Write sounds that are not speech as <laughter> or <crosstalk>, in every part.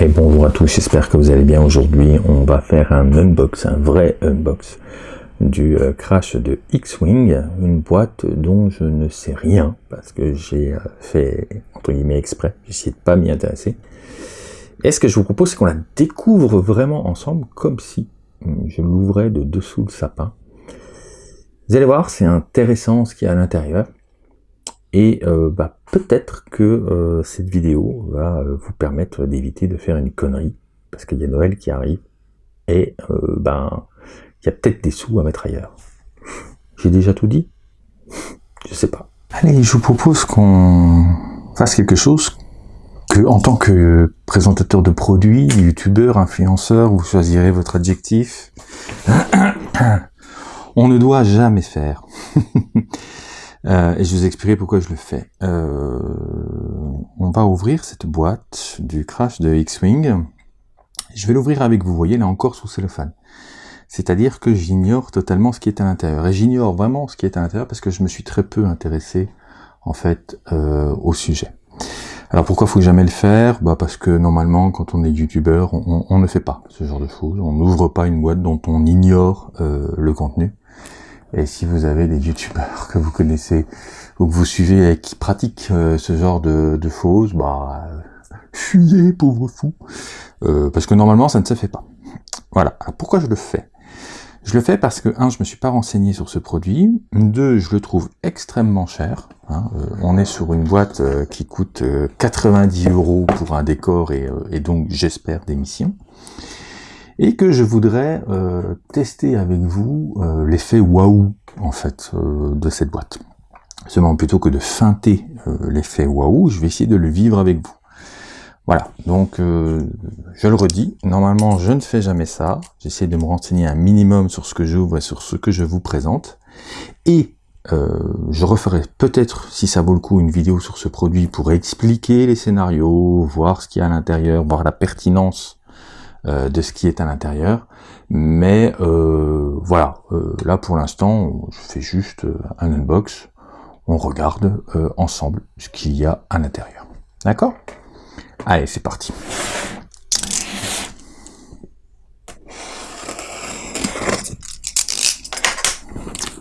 Et bonjour à tous, j'espère que vous allez bien. Aujourd'hui, on va faire un unbox, un vrai unbox du euh, crash de X-Wing, une boîte dont je ne sais rien parce que j'ai euh, fait entre guillemets exprès, j'ai essayé de pas m'y intéresser. Et ce que je vous propose, c'est qu'on la découvre vraiment ensemble, comme si hum, je l'ouvrais de dessous le sapin. Vous allez voir, c'est intéressant ce qu'il y a à l'intérieur. Et euh, bah, peut-être que euh, cette vidéo va euh, vous permettre d'éviter de faire une connerie, parce qu'il y a Noël qui arrive, et ben il y a peut-être des sous à mettre ailleurs. J'ai déjà tout dit? Je sais pas. Allez, je vous propose qu'on fasse quelque chose que, en tant que présentateur de produits, youtubeur, influenceur, vous choisirez votre adjectif. <coughs> On ne doit jamais faire. <laughs> Euh, et je vous expliquerai pourquoi je le fais. Euh, on va ouvrir cette boîte du crash de X-Wing. Je vais l'ouvrir avec vous, vous voyez, là encore sous cellophane. C'est-à-dire que j'ignore totalement ce qui est à l'intérieur. Et j'ignore vraiment ce qui est à l'intérieur parce que je me suis très peu intéressé, en fait, euh, au sujet. Alors pourquoi faut jamais le faire? Bah Parce que normalement, quand on est youtubeur, on, on, ne fait pas ce genre de choses. On n'ouvre pas une boîte dont on ignore le contenu. Et si vous avez des youtubeurs que vous connaissez ou que vous suivez et qui pratiquent euh, ce genre de, choses, bah fuyez pauvre fou. Euh, parce que normalement ça ne se fait pas. Voilà. Alors pourquoi je le fais? Je le fais parce que un, je me suis pas renseigné sur ce produit. Deux, je le trouve extrêmement cher. Hein. Euh, on est sur une boîte euh, qui coûte 90 euros pour un décor et, et donc j'espère des missions et que je voudrais euh, tester avec vous euh, l'effet waouh en fait euh, de cette boîte. Seulement plutôt que de feinter l'effet waouh, je vais essayer de le vivre avec vous. Voilà, donc je le redis, normalement je ne fais jamais ça, j'essaie de me renseigner un minimum sur ce que j'ouvre et sur ce que je vous présente, et je referai peut-être, si ça vaut le coup, une vidéo sur ce produit pour expliquer les scénarios, voir ce qu'il y a à l'intérieur, voir la pertinence euh, de ce qui est à l'intérieur. Mais euh, voilà, euh, là pour l'instant, je fais juste un unbox. On regarde ensemble ce qu'il y a à l'intérieur. D'accord? Allez, c'est parti.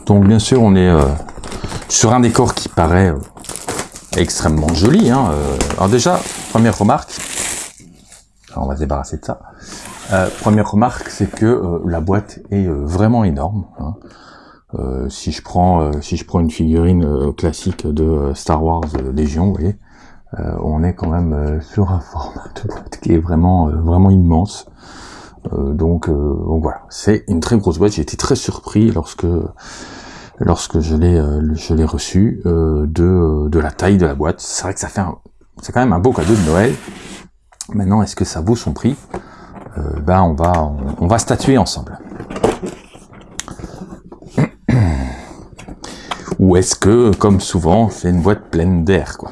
Donc bien sûr, on est sur un décor qui paraît extrêmement joli. Hein, alors déjà, première remarque, on va se débarrasser de ça. Euh, première remarque, c'est que euh, la boîte est euh, vraiment énorme. Hein. si je prends si je prends une figurine classique de Star Wars Légion, vous voyez, on est quand même sur un <laughs> format de boîte qui est vraiment vraiment immense. donc, donc voilà, c'est une très grosse boîte. J'ai été très surpris lorsque lorsque je l'ai je l'ai reçu de de la taille de la boîte. C'est vrai que ça fait c'est quand même un beau cadeau de Noël. Maintenant, est-ce que ça vaut son prix? Euh, Ben, on va, on, va statuer ensemble. <clears throat> Ou est-ce que, comme souvent, c'est une boîte pleine d'air, quoi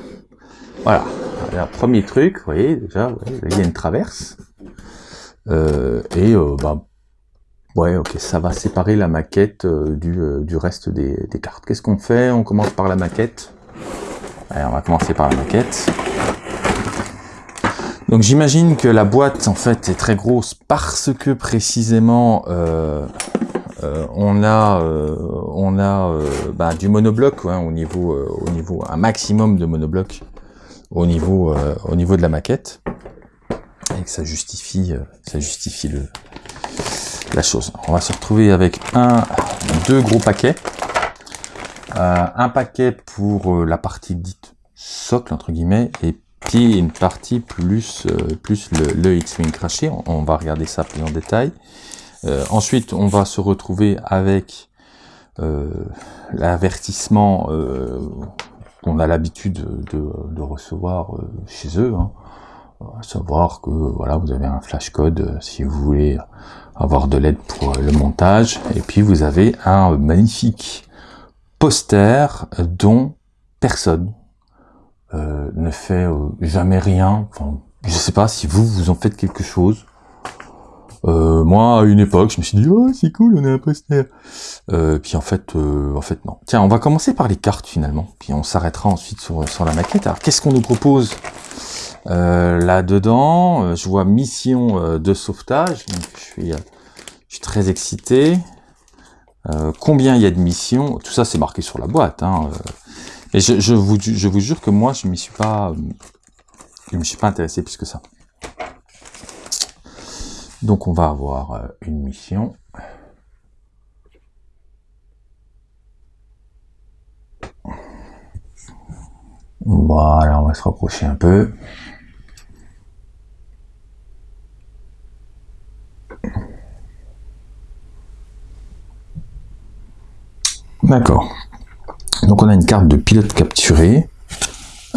Voilà. Alors, premier truc, vous voyez, déjà, il y a une traverse. Euh, et, bah, ouais, ok, ça va séparer la maquette du, reste des, cartes. Qu'est-ce qu'on fait? On commence par la maquette. On va commencer par la maquette. Donc j'imagine que la boîte en fait est très grosse parce que précisément euh, euh, on a euh, on a bah, du monobloc hein, au niveau au niveau un maximum de monobloc au niveau au niveau de la maquette et que ça justifie ça justifie le la chose. On va se retrouver avec un deux gros paquets un paquet pour la partie dite socle entre guillemets et une partie plus, euh, plus le, X-Wing craché. On, va regarder ça plus en détail. Euh, ensuite, on va se retrouver avec euh, l'avertissement qu'on a l'habitude de, recevoir chez eux. Hein. À savoir que voilà, vous avez un flash code si vous voulez avoir de l'aide pour le montage. Et puis vous avez un magnifique poster dont personne euh, ne fait euh, jamais rien. Enfin, je sais pas si vous, vous en faites quelque chose. Euh, moi, à une époque, je me suis dit, oh, c'est cool, on est un poster. puis en fait, en fait, non. Tiens, on va commencer par les cartes finalement. Puis on s'arrêtera ensuite sur, la maquette. Alors, qu'est-ce qu'on nous propose Là-dedans, je vois mission de sauvetage. Donc, je suis, je suis très excité. combien il y a de missions? Tout ça, c'est marqué sur la boîte. Hein. Et je, je, vous, je vous jure que moi, je m'y suis pas, je me suis pas intéressé plus que ça. Donc on va avoir euh, une mission. Voilà, on va se rapprocher un peu. D'accord. Donc on a une carte de pilote capturé.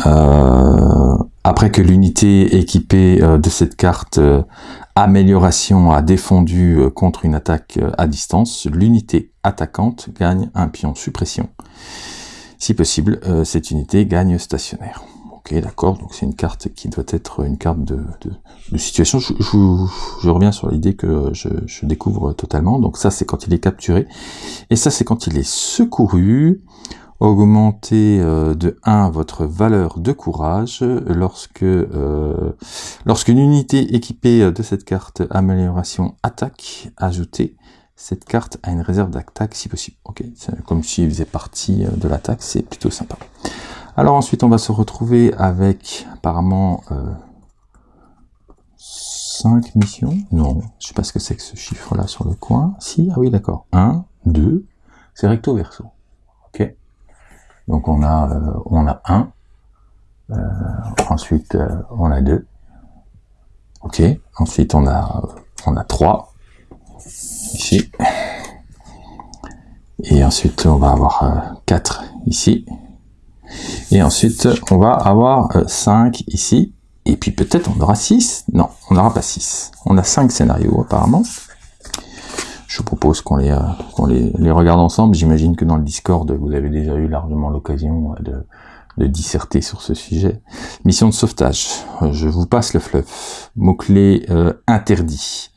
Euh, après que l'unité équipée euh, de cette carte euh, amélioration a défendu contre une attaque à distance, l'unité attaquante gagne un pion suppression. Si possible, cette unité gagne stationnaire. Ok, d'accord, donc c'est une carte qui doit être une carte de, situation. Je, reviens sur l'idée que je, je, découvre totalement. Donc ça, c'est quand il est capturé. Et ça, c'est quand il est secouru augmenter euh, de 1 votre valeur de courage lorsque euh, lorsqu'une unité équipée de cette carte amélioration attaque ajoutée cette carte a une réserve d'attaque si possible. Ok, comme s'il faisait partie euh, de l'attaque, c'est plutôt sympa. Alors ensuite, on va se retrouver avec apparemment euh, 5 missions. Non, je sais pas ce que c'est que ce chiffre-là sur le coin. Si, ah oui, d'accord. 1, 2, c'est recto verso. Ok. Donc on a euh, on a un, euh, ensuite euh, on a deux, ok. Ensuite on a on a trois. Ici, et ensuite on va avoir quatre ici, et ensuite on va avoir 5 ici, et puis peut-être on aura 6, non, on n'aura pas 6, on a 5 scénarios apparemment, je propose qu'on les, euh, les, les, regarde ensemble. J'imagine que dans le Discord, vous avez déjà eu largement l'occasion de, de, disserter sur ce sujet. Mission de sauvetage. Je vous passe le fluff. Mots-clés euh, interdits.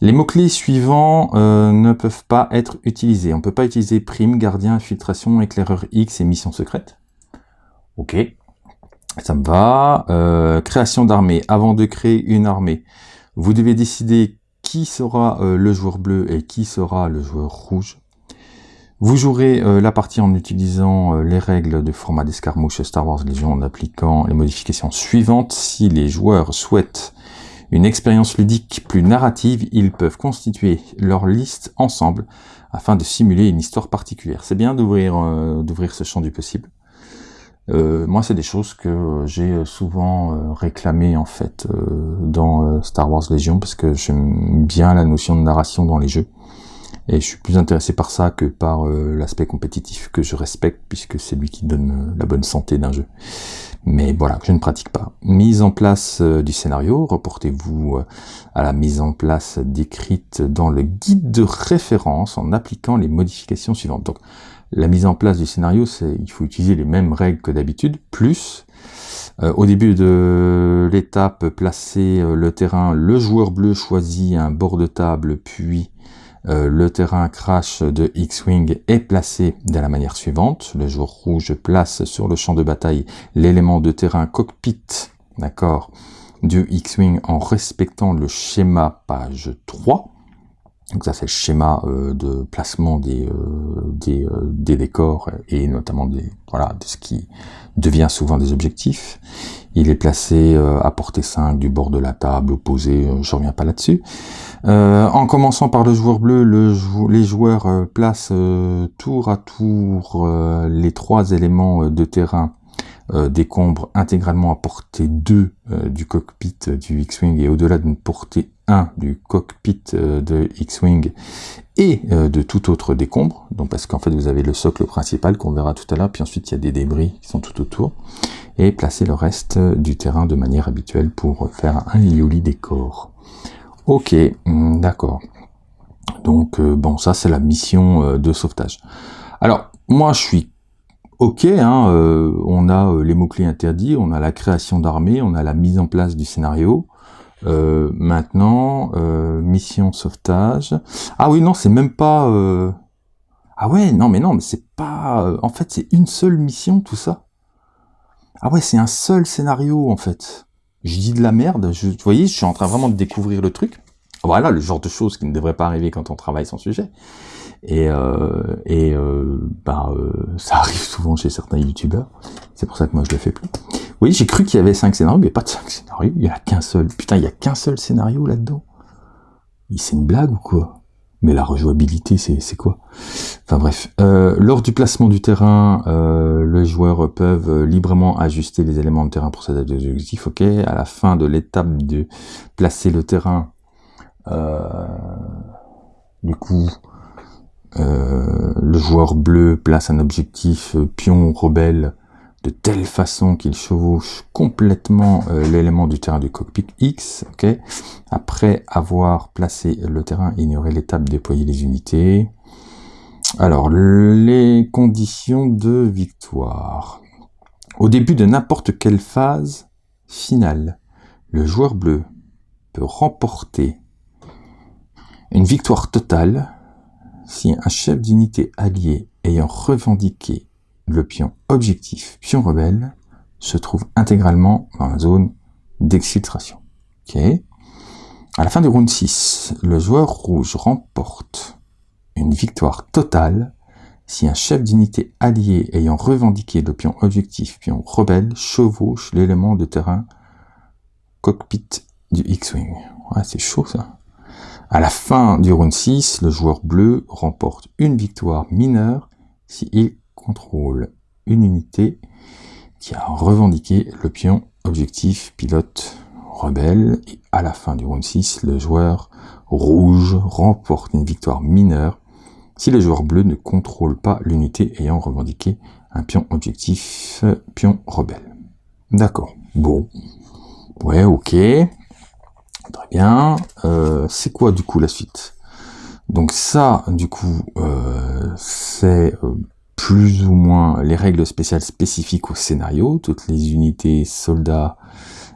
Les mots-clés suivants euh, ne peuvent pas être utilisés. On peut pas utiliser prime, gardien, infiltration, éclaireur X et mission secrète. Ok, ça me va. Euh, création d'armée. Avant de créer une armée, vous devez décider qui sera euh, le joueur bleu et qui sera le joueur rouge? Vous jouerez euh, la partie en utilisant euh, les règles de format d'escarmouche Star Wars Legion en appliquant les modifications suivantes. Si les joueurs souhaitent une expérience ludique plus narrative, ils peuvent constituer leur liste ensemble afin de simuler une histoire particulière. C'est bien d'ouvrir d'ouvrir ce champ du possible? Euh, moi, c'est des choses que j'ai souvent euh, réclamé en fait euh, dans Star Wars Legion parce que j'aime bien la notion de narration dans les jeux et je suis plus intéressé par ça que par l'aspect compétitif que je respecte puisque c'est lui qui donne la bonne santé d'un jeu. Mais voilà, je ne pratique pas. Mise en place du scénario, reportez-vous à la mise en place décrite dans le guide de référence en appliquant les modifications suivantes. Donc, la mise en place du scénario, c'est il faut utiliser les mêmes règles que d'habitude, plus euh, au début de l'étape, placer euh, le terrain, le joueur bleu choisit un bord de table, puis euh, le terrain crash de X-Wing est placé de la manière suivante. Le joueur rouge place sur le champ de bataille l'élément de terrain cockpit, d'accord, du X-Wing en respectant le schéma page 3. Donc ça c'est le schéma euh, de placement des, euh, des, euh, des, décors et notamment des, voilà, de ce qui devient souvent des objectifs. Il est placé à portée 5 du bord de la table opposé, je reviens pas là-dessus. en commençant par le joueur bleu, le les joueurs placent tour à tour les trois éléments de terrain euh, décombre intégralement à portée 2 euh, du cockpit du X-Wing et au-delà d'une portée 1 du cockpit euh, de X-Wing et de tout autre décombre, donc parce qu'en fait vous avez le socle principal qu'on verra tout à l'heure, puis ensuite il y a des débris qui sont tout autour, et placer le reste du terrain de manière habituelle pour faire un Yoli décor. Ok, hmm, d'accord. Donc bon, ça c'est la mission de sauvetage. Alors, moi je suis ok, hein, euh, on a euh, les mots-clés interdits, on a la création d'armée, on a la mise en place du scénario. Euh, maintenant, mission sauvetage. Ah oui, non, c'est même pas... Ah ouais, non, mais non, mais c'est pas... En fait, c'est une seule mission, tout ça. Ah ouais, c'est un seul scénario, en fait. Je dis de la merde, je, vous voyez, je suis en train vraiment de découvrir le truc. Voilà le genre de choses qui ne devraient pas arriver quand on travaille son sujet. Et, euh, et euh, bah, euh, ça arrive souvent chez certains youtubeurs. C'est pour ça que moi je le fais plus. Oui, j'ai cru qu'il y avait cinq scénarios, mais pas de cinq scénarios. Il y en a qu'un seul. Putain, il y a qu'un seul scénario là-dedans. C'est une blague ou quoi? Mais la rejouabilité, c'est quoi? Enfin bref. Euh, lors du placement du terrain, euh, les joueurs peuvent librement ajuster les éléments de terrain pour s'adapter aux objectifs. Ok. À la fin de l'étape de placer le terrain, euh, du coup, euh, le joueur bleu place un objectif euh, pion rebelle de telle façon qu'il chevauche complètement euh, l'élément du terrain du cockpit X. Après avoir placé le terrain, ignorer l'étape déployer les unités. Alors, les conditions de victoire. Au début de n'importe quelle phase finale, le joueur bleu peut remporter une victoire totale si un chef d'unité allié ayant revendiqué le pion objectif pion rebelle se trouve intégralement dans la zone d'exfiltration. Ok. À la fin du round 6, le joueur rouge remporte une victoire totale si un chef d'unité allié ayant revendiqué le pion objectif pion rebelle chevauche l'élément de terrain cockpit du X-Wing. Ouais, c'est chaud ça. À la fin du round 6, le joueur bleu remporte une victoire mineure s'il contrôle une unité qui a revendiqué le pion objectif pilote rebelle. Et à la fin du round 6, le joueur rouge remporte une victoire mineure si le joueur bleu ne contrôle pas l'unité ayant revendiqué un pion objectif pion rebelle. D'accord. Bon. Ouais, ok. Très bien. Euh, c'est quoi du coup la suite? Donc ça, du coup, euh, c'est euh, plus ou moins les règles spéciales spécifiques au scénario. Toutes les unités, soldats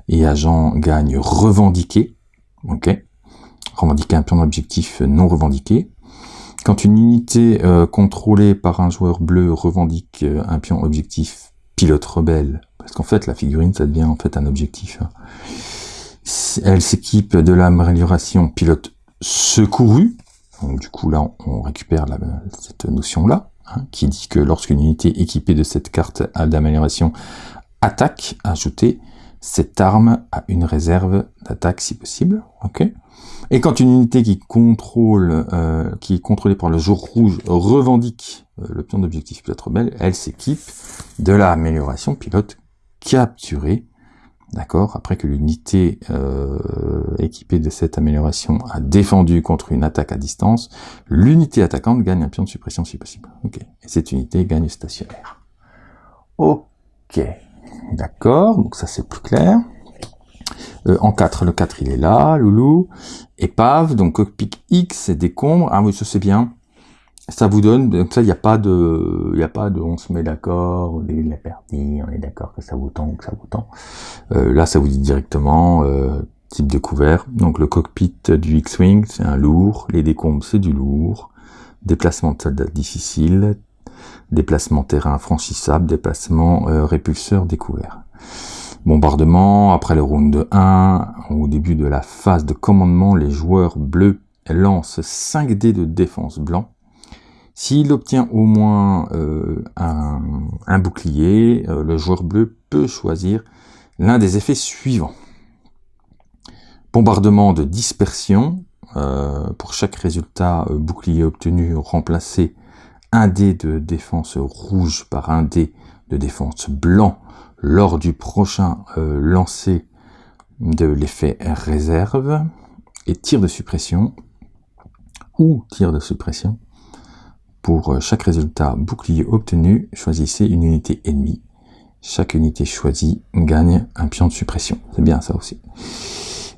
et agents gagnent revendiquer. Ok? Revendiquer un pion d'objectif non revendiqué. Quand une unité contrôlée par un joueur bleu revendique un pion objectif pilote rebelle, parce qu'en fait la figurine ça devient en fait un objectif. Hein, elle s'équipe de l'amélioration pilote secouru. Donc, du coup, là, on récupère cette notion-là, hein, qui dit que lorsqu'une unité équipée de cette carte d'amélioration attaque, ajoutez cette arme à une réserve d'attaque si possible. et quand une unité qui contrôle, euh, qui est contrôlée par le jour rouge revendique euh, le pion d'objectif pilote rebelle, elle s'équipe de l'amélioration pilote capturée D'accord? Après que l'unité euh, équipée de cette amélioration a défendu contre une attaque à distance, l'unité attaquante gagne un pion de suppression si possible. Ok. Et cette unité gagne stationnaire. Ok. D'accord. Donc ça c'est plus clair. Euh, en 4, le 4 il est là, loulou. Épave, donc cockpit X, c'est décombre. Ah oui, ça c'est bien ça vous donne, comme ça, il n'y a pas de, il a pas de, on se met d'accord au début de la partie, on est d'accord que ça vous tend, que ça vous tend. Euh, là, ça vous dit directement, euh, type de couvert. Donc, le cockpit du X-Wing, c'est un lourd. Les décombres, c'est du lourd. Déplacement de soldats difficile. Déplacement terrain franchissable. Déplacement euh, répulseur découvert. Bombardement, après le round de 1, au début de la phase de commandement, les joueurs bleus lancent 5 dés de défense blanc s'il obtient au moins euh, un, bouclier, euh, le joueur bleu peut choisir l'un des effets suivants. Bombardement de dispersion. Euh, pour chaque résultat bouclier obtenu, remplacer un dé de défense rouge par un dé de défense blanc lors du prochain lancer de l'effet réserve et tir de suppression ou tir de suppression pour euh, chaque résultat bouclier obtenu, choisissez une unité ennemie. Chaque unité choisie gagne un pion de suppression. C'est bien ça aussi.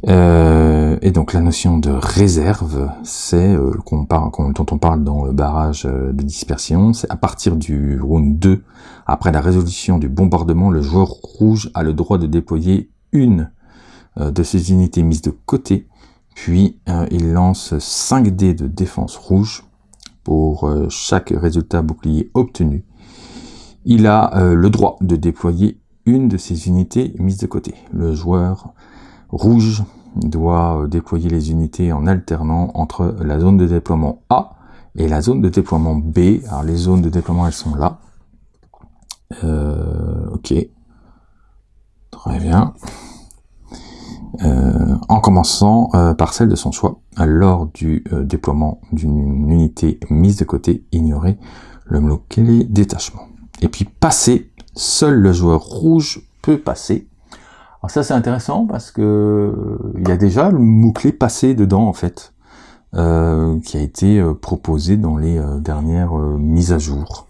Euh, et donc la notion de réserve, c'est euh, parle, dont on parle dans le barrage de dispersion, c'est à partir du round 2, après la résolution du bombardement, le joueur rouge a le droit de déployer une de ses unités mises de côté, puis il lance 5 dés de défense rouge pour euh, chaque résultat bouclier obtenu, il a euh, le droit de déployer une de ces unités mise de côté. Le joueur rouge doit déployer les unités en alternant entre la zone de déploiement A et la zone de déploiement B. Alors les zones de déploiement, elles sont là. Euh, ok. Très bien. Euh, en commençant euh, par celle de son choix. Lors du déploiement d'une unité mise de côté, ignorer le mot-clé détachement. Et puis passer, seul le joueur rouge peut passer. Alors ça c'est intéressant parce que il y a déjà le mot-clé passer dedans en fait. Euh, qui a été euh, proposé dans les euh, dernières mises à jour.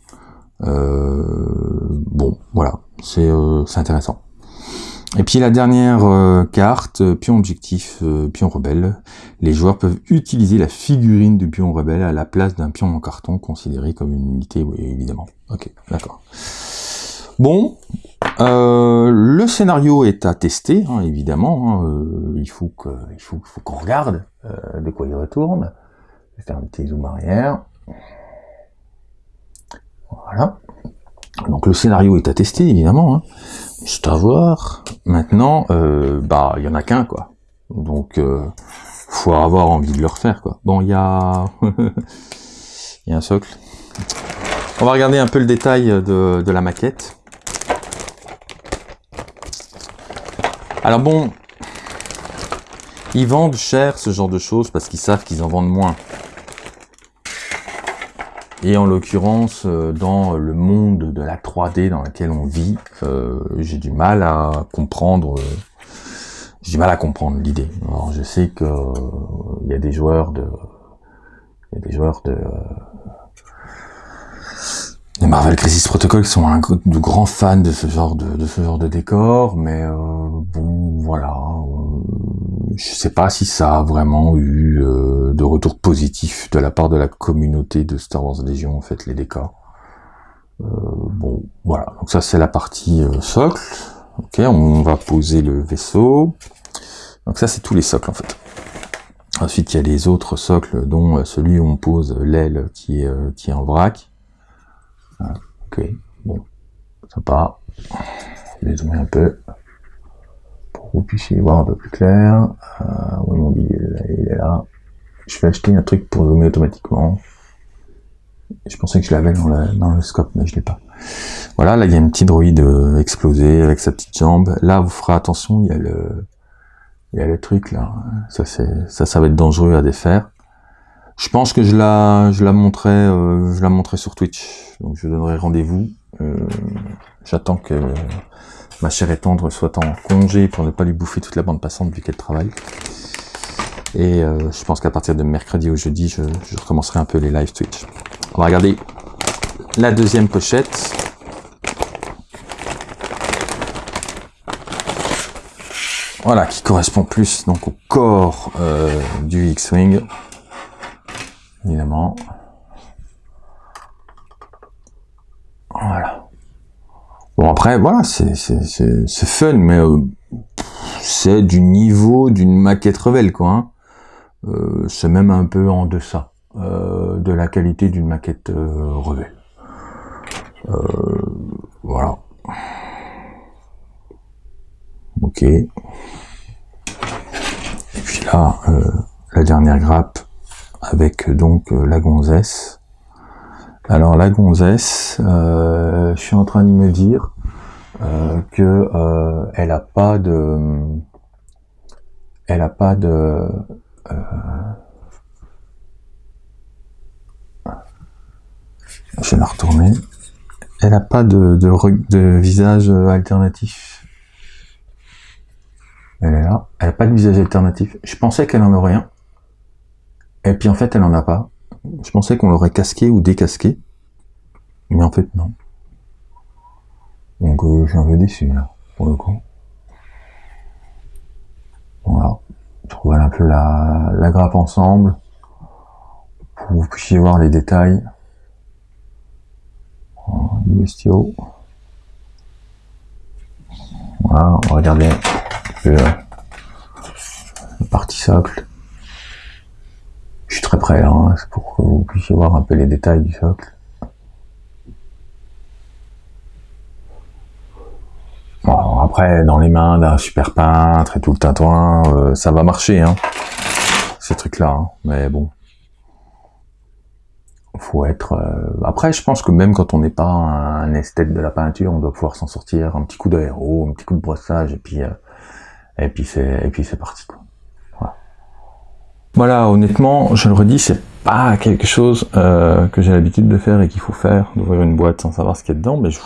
bon, voilà, c'est intéressant. Et puis la dernière carte, pion objectif, pion rebelle. Les joueurs peuvent utiliser la figurine du pion rebelle à la place d'un pion en carton considéré comme une unité, oui, évidemment. Ok, d'accord. Bon, euh, le scénario est à tester, hein, évidemment. Hein, euh, il faut il faut, qu'on regarde euh, de quoi il retourne. Je vais faire un petit zoom arrière. Voilà. Donc le scénario est tester, évidemment. Hein. C'est à voir. Maintenant, bah, il y en a qu'un, quoi. Donc, faut avoir envie de le refaire, quoi. Bon, il y a, <laughs> il y a un socle. On va regarder un peu le détail de, de la maquette. Alors bon, ils vendent cher ce genre de choses parce qu'ils savent qu'ils en vendent moins. Et en l'occurrence, euh, dans le monde de la 3D dans lequel on vit, euh, j'ai du mal à comprendre. Euh, j'ai du mal à comprendre l'idée. Alors je sais que il y a des joueurs de, il y a des joueurs de les Marvel Crisis Protocol sont un, de grands fans de ce genre de, de ce genre de décor, mais euh, bon, voilà. Euh, je sais pas si ça a vraiment eu euh, de retour positif de la part de la communauté de Star Wars Legion, en fait, les décors. bon, voilà. Donc ça, c'est la partie socle. Ok, on va poser le vaisseau. Donc ça, c'est tous les socles, en fait. Ensuite, il y a les autres socles, dont celui où on pose l'aile qui qui est en vrac. Ok, bon, sympa. Je vais zoomer un peu pour que vous puissiez voir un peu plus clair. Euh, oui, mon billet, il est là. Je vais acheter un truc pour zoomer automatiquement. Je pensais que je l'avais dans, dans, le scope, mais je l'ai pas. Voilà, là il y a une petite droïde euh, explosée avec sa petite jambe. Là, vous ferez attention, il y a le, il y a le truc là. Ça, ça, ça va être dangereux à défaire. Je pense que je la, je la montrerai, euh, je la montrerai sur Twitch. Donc je donnerai rendez-vous. Euh, j'attends que ma chère et tendre soit en congé pour ne pas lui bouffer toute la bande passante vu qu'elle travaille. Et euh, je pense qu'à partir de mercredi ou jeudi, je, recommencerai un peu les live Twitch. On va regarder la deuxième pochette. Voilà, qui correspond plus donc au corps du X-Wing évidemment. Voilà. Bon après, voilà, c'est fun, mais euh, c'est du niveau d'une maquette rebelle, quoi. Hein. Euh, c'est même un peu en deçà euh, de la qualité d'une maquette rebelle. voilà. Ok. Et puis là, la dernière grappe, avec donc euh, la gonzesse. Alors la gonzesse, euh, je suis en train de me dire euh, que elle a pas de, elle a pas de, je vais la retourner. Elle a pas de, de, de visage alternatif. Elle est là. Elle a pas de visage alternatif. Je pensais qu'elle en aurait un. Et puis en fait, elle en a pas. Je pensais qu'on l'aurait casqué ou décasqué. Mais en fait, non. Donc euh, je suis un peu déçu là, pour le coup. Voilà. Trouve un peu la, grappe ensemble. Pour que vous puissiez voir les détails. Du. Voilà, on va regarder la partie socle. Très près, hein, c'est pour que vous puissiez voir un peu les détails du socle. Bon, après, dans les mains d'un super peintre et tout le tintouin, euh, ça va marcher, hein, ces trucs-là. Hein. Mais bon, faut être. Euh, après, je pense que même quand on n'est pas un esthète de la peinture, on doit pouvoir s'en sortir. Un petit coup d'aéro, un petit coup de brossage, et puis euh, puis c'est parti. Quoi. Voilà. honnêtement, je le redis, c'est pas quelque chose euh, que j'ai l'habitude de faire et qu'il faut faire, d'ouvrir une boîte sans savoir ce qu'il y a dedans. Mais je,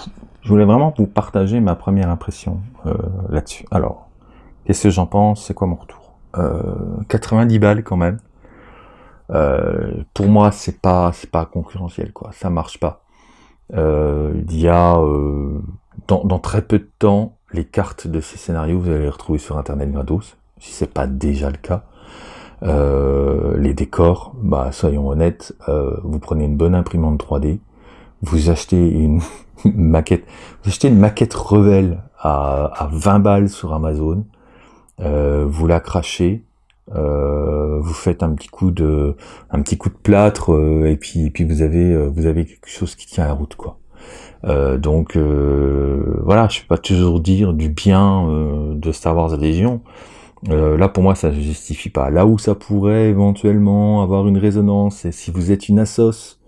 voulais vraiment vous partager ma première impression là-dessus. Alors, qu'est-ce que j'en pense? C'est quoi mon retour? 90 balles quand même. Euh, pour moi, c'est pas pas concurrentiel, quoi. Ça marche pas. Euh, il y a euh, dans, dans, très peu de temps les cartes de ces scénarios, vous allez les retrouver sur internet gratos, si c'est pas déjà le cas. Euh, les décors, bah soyons honnêtes, euh, vous prenez une bonne imprimante 3D, vous achetez une <laughs> maquette, vous achetez une maquette Revel à, à 20 balles sur Amazon, euh, vous la crachez, vous faites un petit coup de un petit coup de plâtre et puis puis vous avez vous avez quelque chose qui tient la route quoi. donc voilà, je peux pas toujours dire du bien de Star Wars Légion. Là pour moi ça ne justifie pas. Là où ça pourrait éventuellement avoir une résonance, c'est si vous êtes une assos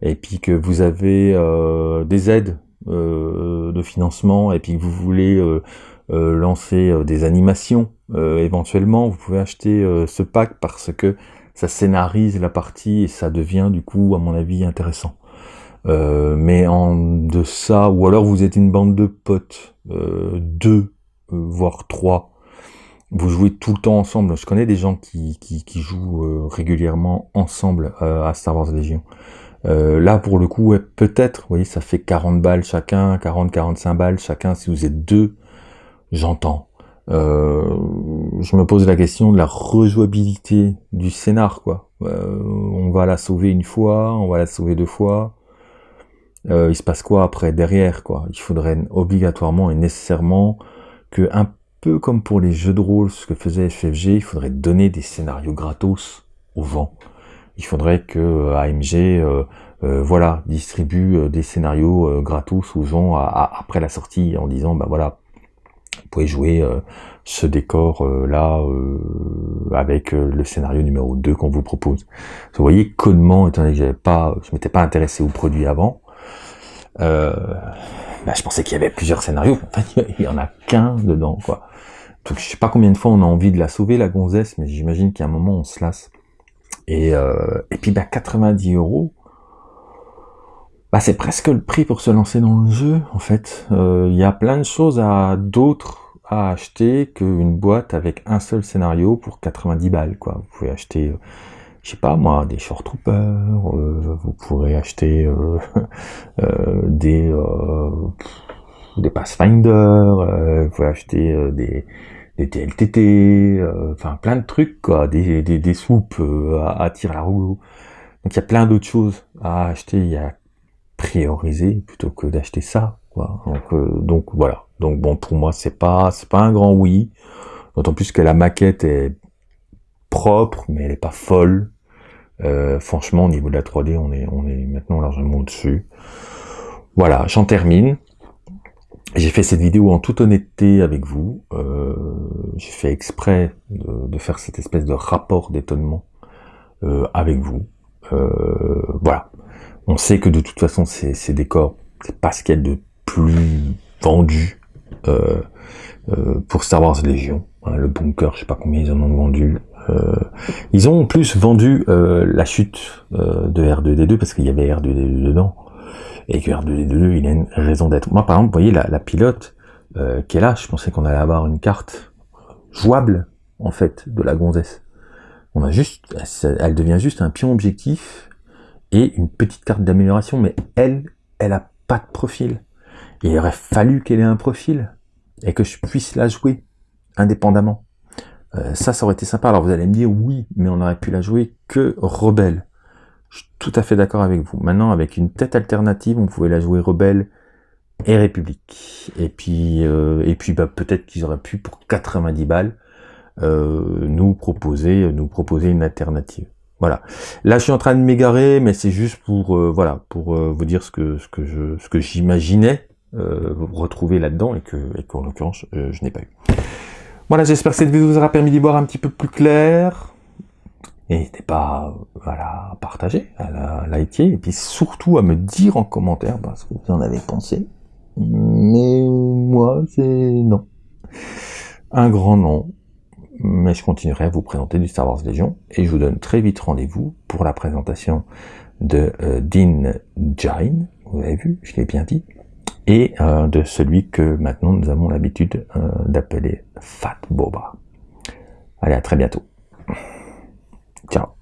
et puis que vous avez des aides de financement et puis que vous voulez lancer des animations euh, éventuellement, vous pouvez acheter euh, ce pack parce que ça scénarise la partie et ça devient du coup, à mon avis, intéressant. Euh, mais en de ça, ou alors vous êtes une bande de potes, deux, voire trois, vous jouez tout le temps ensemble. Je connais des gens qui, qui, qui jouent régulièrement ensemble à Star Wars Légion. là, pour le coup, peut-être, vous voyez, ça fait 40 balles chacun, 40-45 balles chacun. Si vous êtes deux, j'entends. Euh, je me pose la question de la rejouabilité du scénar, quoi. Euh, on va la sauver une fois, on va la sauver deux fois. Euh, il se passe quoi après derrière, quoi? Il faudrait obligatoirement et nécessairement que, un peu comme pour les jeux de rôle, ce que faisait FFG, il faudrait donner des scénarios gratos aux gens. Il faudrait que AMG, voilà, distribue des scénarios gratos aux gens après la sortie en disant, bah voilà, vous pouvez jouer euh, ce décor euh, là euh, avec le scénario numéro 2 qu'on vous propose. Vous voyez, codement, étant donné que j'avais pas, je m'étais pas intéressé au produit avant, bah, je pensais qu'il y avait plusieurs scénarios. Enfin, <laughs> il y en a qu'un dedans, quoi. Donc je sais pas combien de fois on a envie de la sauver la gonzesse, mais j'imagine qu'à un moment on se lasse. Et, et puis bah 90 euros, bah, c'est presque le prix pour se lancer dans le jeu, en fait. Euh, il y a plein de choses à d'autres à acheter qu'une boîte avec un seul scénario pour 90 balles, quoi. Vous pouvez acheter, euh, je sais pas moi, des Short Troopers, euh, vous pourrez acheter <laughs> des des Pathfinder, vous pouvez acheter des des TLTT, enfin plein de trucs, quoi, des, des, des soupes à, à tir à la roue. Donc il y a plein d'autres choses à acheter. Il y a prioriser plutôt que d'acheter ça. Quoi. Donc, euh, donc voilà. Donc bon, pour moi, c'est pas c'est pas un grand oui. D'autant plus que la maquette est propre, mais elle est pas folle. Euh, franchement, au niveau de la 3D, on est on est maintenant largement au-dessus. Voilà, j'en termine. J'ai fait cette vidéo en toute honnêteté avec vous. Euh, j'ai fait exprès de, faire cette espèce de rapport d'étonnement euh, avec vous. Voilà. On sait que de toute façon, ces, décors, c'est pas ce qu'il y a de plus vendu pour Star Wars Légion. Hein, le bunker, je sais pas combien ils en ont vendu. Euh, ils ont plus vendu euh, la chute euh, de R2D2 parce qu'il y avait R2D2 dedans et que R2D2 il a une raison d'être. Moi par exemple, vous voyez la, la pilote euh, qui est là, je pensais qu'on allait avoir une carte jouable en fait de la gonzesse. On a juste, elle devient juste un pion objectif et une petite carte d'amélioration, mais elle, elle a pas de profil. Il aurait fallu qu'elle ait un profil et que je puisse la jouer indépendamment. Euh, ça, ça aurait été sympa. Alors vous allez me dire oui, mais on aurait pu la jouer que rebelle. Je suis tout à fait d'accord avec vous. Maintenant, avec une tête alternative, on pouvait la jouer rebelle et république. Et puis, euh, et puis bah, peut-être qu'ils auraient pu pour 90 balles euh, nous proposer, nous proposer une alternative. Voilà. Là, je suis en train de m'égarer, mais c'est juste pour euh, voilà pour vous dire ce que ce que je ce que j'imaginais retrouver là-dedans et que, et qu'en l'occurrence, je n'ai pas eu. Voilà, j'espère que cette vidéo vous aura permis d'y voir un petit peu plus clair. N'hésitez pas voilà, à partager, à la liker, et puis surtout à me dire en commentaire bah, ce que vous en avez pensé. Mais moi, c'est non. Un grand non. Mais je continuerai à vous présenter du Star Wars Légion, et je vous donne très vite rendez-vous pour la présentation de euh, Dean Jain, vous avez vu, je l'ai bien dit, et euh, de celui que maintenant nous avons l'habitude euh, d'appeler Fat Boba. Allez, à très bientôt. Ciao